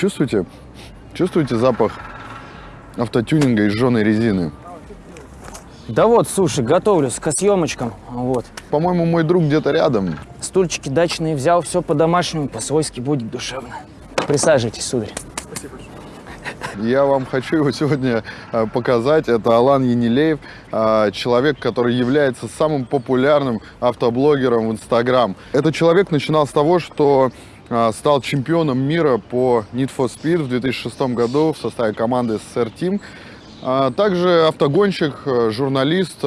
чувствуете? Чувствуете запах автотюнинга и жженой резины? Да вот, слушай, готовлюсь к съемочкам. Вот. По-моему, мой друг где-то рядом. Стульчики дачные взял, все по-домашнему, по-свойски будет душевно. Присаживайтесь, сударь. Я вам хочу его сегодня э, показать. Это Алан Енилеев, э, человек, который является самым популярным автоблогером в Инстаграм. Этот человек начинал с того, что стал чемпионом мира по Need for Speed в 2006 году в составе команды SSR Team. А также автогонщик, журналист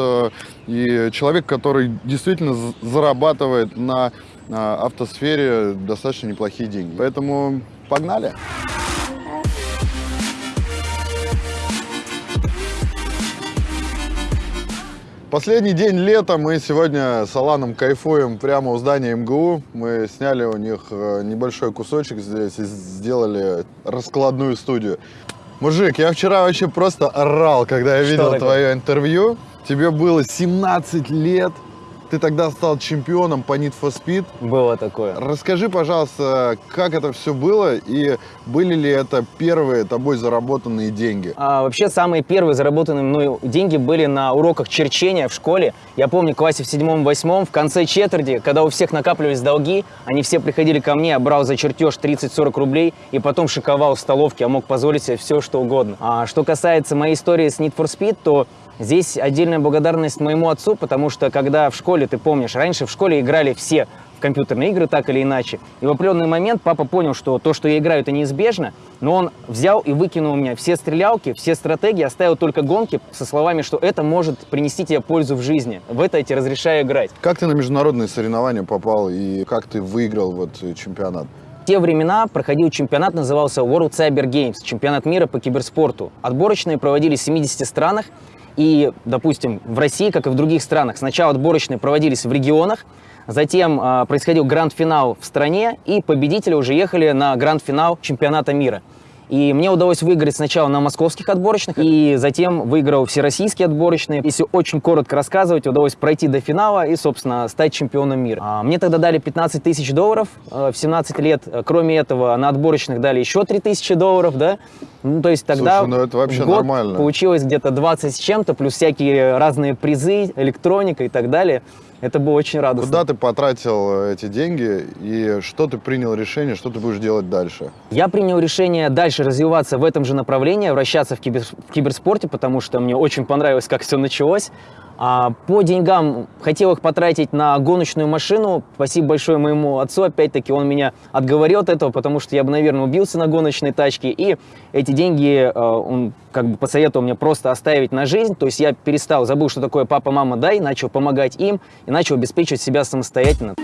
и человек, который действительно зарабатывает на автосфере достаточно неплохие деньги. Поэтому погнали! Последний день лета мы сегодня с Аланом кайфуем прямо у здания МГУ. Мы сняли у них э, небольшой кусочек здесь и сделали раскладную студию. Мужик, я вчера вообще просто орал, когда я видел твое интервью. Тебе было 17 лет, ты тогда стал чемпионом по Need for Speed. Было такое. Расскажи, пожалуйста, как это все было и были ли это первые тобой заработанные деньги? А, вообще, самые первые заработанные мной деньги были на уроках черчения в школе. Я помню, в классе в седьмом-восьмом, в конце четверти, когда у всех накапливались долги, они все приходили ко мне, я брал за чертеж 30-40 рублей и потом шиковал в столовке, я мог позволить себе все, что угодно. А что касается моей истории с Need for Speed, то Здесь отдельная благодарность моему отцу, потому что когда в школе, ты помнишь, раньше в школе играли все в компьютерные игры так или иначе. И в определенный момент папа понял, что то, что я играю, это неизбежно, но он взял и выкинул у меня все стрелялки, все стратегии, оставил только гонки со словами, что это может принести тебе пользу в жизни. В это я тебе разрешаю играть. Как ты на международные соревнования попал и как ты выиграл вот чемпионат? В те времена проходил чемпионат, назывался World Cyber Games, чемпионат мира по киберспорту. Отборочные проводились в 70 странах, и, допустим, в России, как и в других странах, сначала отборочные проводились в регионах, затем э, происходил гранд-финал в стране, и победители уже ехали на гранд-финал чемпионата мира. И мне удалось выиграть сначала на московских отборочных, и затем выиграл всероссийские отборочные. Если очень коротко рассказывать, удалось пройти до финала и, собственно, стать чемпионом мира. А, мне тогда дали 15 тысяч долларов э, в 17 лет. Кроме этого, на отборочных дали еще 3 тысячи долларов, да. Ну, то есть тогда Слушай, ну это вообще год нормально. получилось где-то 20 с чем-то, плюс всякие разные призы, электроника и так далее. Это было очень радостно. Куда ты потратил эти деньги и что ты принял решение, что ты будешь делать дальше? Я принял решение дальше развиваться в этом же направлении, вращаться в, кибер, в киберспорте, потому что мне очень понравилось, как все началось. А по деньгам хотел их потратить на гоночную машину. Спасибо большое моему отцу, опять-таки, он меня отговорил от этого, потому что я бы, наверное, убился на гоночной тачке. И эти деньги э, он как бы посоветовал мне просто оставить на жизнь. То есть я перестал, забыл, что такое папа, мама, дай, начал помогать им и начал обеспечивать себя самостоятельно.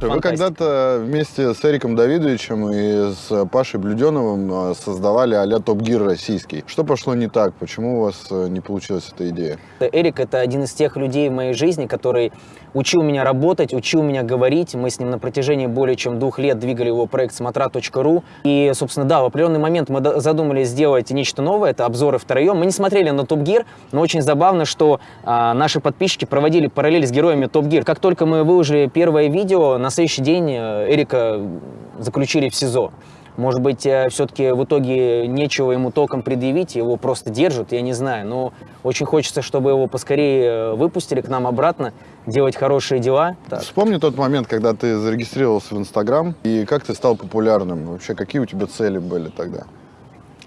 Вы когда-то вместе с Эриком Давидовичем и с Пашей Блюденовым э, создавали а-ля Топ Гир российский. Что пошло не так? Почему у вас э, не получилась эта идея? Эрик — это один из тех людей в моей жизни, который учил меня работать, учил меня говорить. Мы с ним на протяжении более чем двух лет двигали его проект смотра.ру. И, собственно, да, в определенный момент мы задумали сделать нечто новое, это обзоры втроем. Мы не смотрели на Топ Гир, но очень забавно, что а, наши подписчики проводили параллель с героями Топ Гир. Как только мы выложили первое видео, на следующий день э, Эрика заключили в СИЗО. Может быть, э, все-таки в итоге нечего ему током предъявить, его просто держат, я не знаю. Но очень хочется, чтобы его поскорее э, выпустили к нам обратно, делать хорошие дела. Так. Вспомни тот момент, когда ты зарегистрировался в Инстаграм, и как ты стал популярным. Вообще, какие у тебя цели были тогда?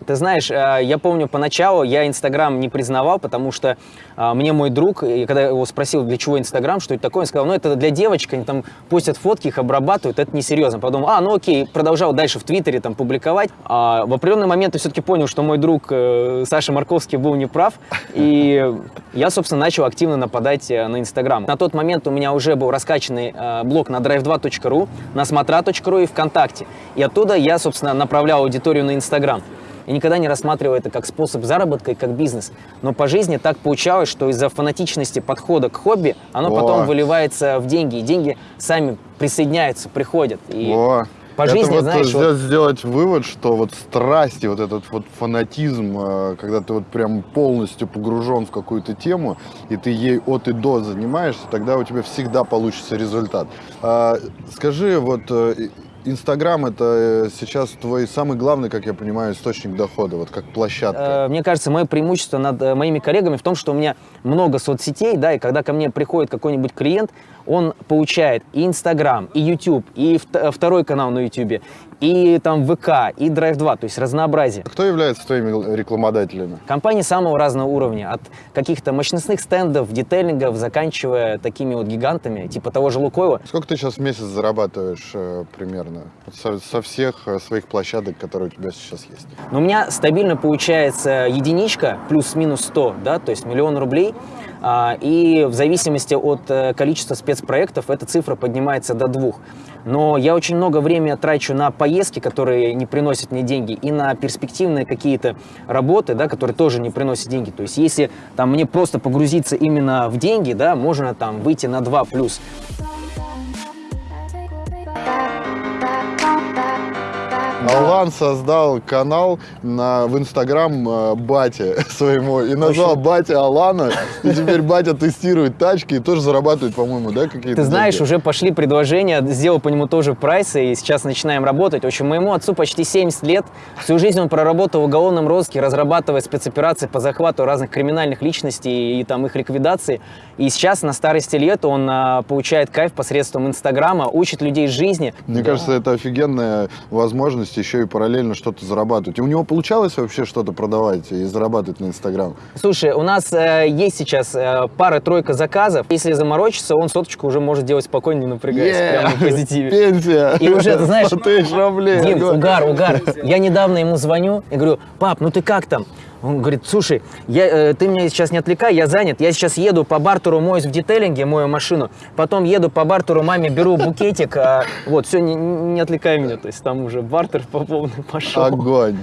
Ты знаешь, э, я помню поначалу я Инстаграм не признавал, потому что э, мне мой друг, когда я его спросил, для чего Инстаграм, что это такое, он сказал, ну это для девочек, они там постят фотки, их обрабатывают, это несерьезно. Подумал, а, ну окей, продолжал дальше в Твиттере там публиковать. А в определенный момент я все-таки понял, что мой друг э, Саша Марковский был неправ, и я, собственно, начал активно нападать на Инстаграм. На тот момент у меня уже был раскачанный блог на drive2.ru, на смотра.ру и ВКонтакте. И оттуда я, собственно, направлял аудиторию на Инстаграм. Я никогда не рассматривал это как способ заработка и как бизнес. Но по жизни так получалось, что из-за фанатичности подхода к хобби оно О. потом выливается в деньги. И деньги сами присоединяются, приходят. И О. По жизни, это вот знаешь, вот... сделать вывод, что вот страсти, вот этот вот фанатизм, э, когда ты вот прям полностью погружен в какую-то тему, и ты ей от и до занимаешься, тогда у тебя всегда получится результат. А, скажи, вот э, Инстаграм это э, сейчас твой самый главный, как я понимаю, источник дохода, вот как площадка. Э, Мне кажется, мое преимущество над э, моими коллегами в том, что у меня много соцсетей, да, и когда ко мне приходит какой-нибудь клиент, он получает и Инстаграм, и YouTube, и вт- второй канал на YouTube, и там ВК, и Drive 2, то есть разнообразие. Кто является твоими рекламодателями? Компании самого разного уровня, от каких-то мощностных стендов, детейлингов, заканчивая такими вот гигантами, типа того же Лукойла. Сколько ты сейчас в месяц зарабатываешь э, примерно со, со всех э, своих площадок, которые у тебя сейчас есть? Но у меня стабильно получается единичка плюс-минус 100, да, то есть миллион рублей. А, И в зависимости от э, количества спецпроектов эта цифра поднимается до двух. Но я очень много времени трачу на поездки, которые не приносят мне деньги, и на перспективные какие-то работы, да, которые тоже не приносят деньги. То есть если там мне просто погрузиться именно в деньги, да, можно там выйти на 2 плюс. Алан создал канал на, в Инстаграм э, Бате своему и назвал Батя Алана. И теперь Батя тестирует тачки и тоже зарабатывает, по-моему, да, какие-то Ты знаешь, деньги? уже пошли предложения, сделал по нему тоже прайсы, и сейчас начинаем работать. В общем, моему отцу почти 70 лет. Всю жизнь он проработал в уголовном розыске, разрабатывая спецоперации по захвату разных криминальных личностей и там их ликвидации. И сейчас на старости лет он а, получает кайф посредством Инстаграма, учит людей жизни. Мне кажется, это офигенная возможность еще и параллельно что-то зарабатывать. И у него получалось вообще что-то продавать и зарабатывать на Инстаграм? Слушай, у нас э, есть сейчас э, пара-тройка заказов. Если заморочиться, он соточку уже может делать спокойно, не напрягаясь, Е, прямо в позитиве. Пенсия! И уже, ты знаешь, 100 тысяч рублей! Дим, угар, угар. Я недавно ему звоню и говорю, пап, ну ты как там? Он говорит, слушай, я, э, ты меня сейчас не отвлекай, я занят. Я сейчас еду по бартеру, моюсь в детейлинге, мою машину. Потом еду по бартеру, маме беру букетик. а, вот, все, не, не отвлекай меня. То есть там уже бартер по полной пошел. Огонь!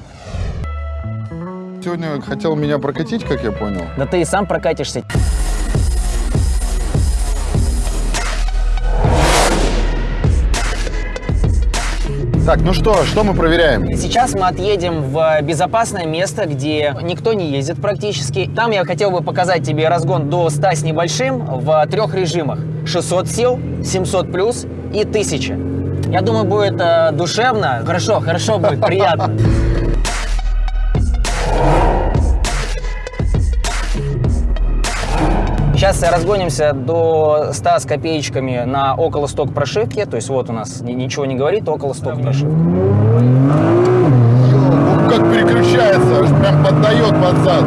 Сегодня хотел меня прокатить, как я понял. Да ты и сам прокатишься. Так, ну что, что мы проверяем? Сейчас мы отъедем в безопасное место, где никто не ездит практически. Там я хотел бы показать тебе разгон до 100 с небольшим в трех режимах. 600 сил, 700 плюс и 1000. Я думаю, будет э, душевно. Хорошо, хорошо будет, приятно. Сейчас разгонимся до 100 с копеечками на около сток прошивки. То есть вот у нас ни- ничего не говорит, около сток прошивки. Ёу, как переключается, прям поддает под зад.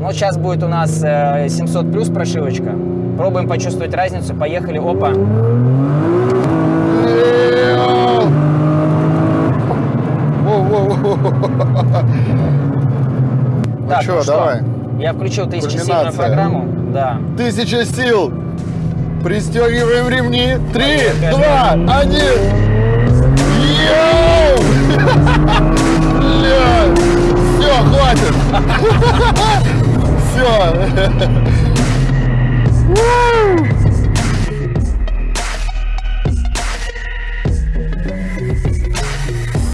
Ну, сейчас будет у нас э, 700 плюс прошивочка. Пробуем почувствовать разницу. Поехали. Опа. Ну Так, что? давай. Я включил тысячесильную программу. Да. Тысяча сил. Пристегиваем ремни. Три, два, один.